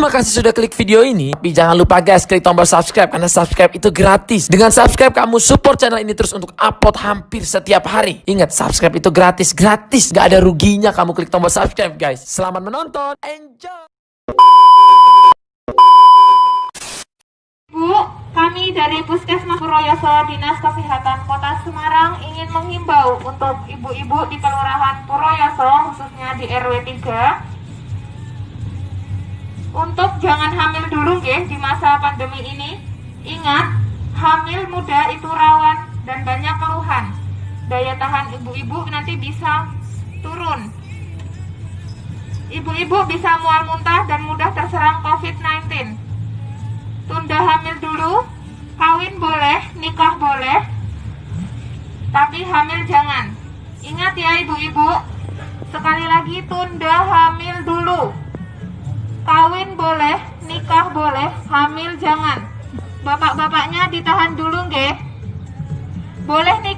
Terima kasih sudah klik video ini. Tapi jangan lupa guys, klik tombol subscribe karena subscribe itu gratis. Dengan subscribe kamu support channel ini terus untuk upload hampir setiap hari. Ingat, subscribe itu gratis, gratis. Gak ada ruginya kamu klik tombol subscribe guys. Selamat menonton, enjoy. Bu, kami dari Puskesmas Purwoyoso Dinas Kesehatan Kota Semarang ingin menghimbau untuk ibu-ibu di Kelurahan Purwoyoso khususnya di RW 3 untuk jangan hamil dulu nggih di masa pandemi ini. Ingat, hamil muda itu rawan dan banyak keluhan. Daya tahan ibu-ibu nanti bisa turun. Ibu-ibu bisa mual muntah dan mudah terserang COVID-19 tunda hamil dulu, kawin boleh, nikah boleh, tapi hamil jangan. Ingat ya ibu-ibu, sekali lagi tunda hamil dulu. Nikah boleh, hamil jangan. Bapak-bapaknya ditahan dulu nggih. Boleh nikah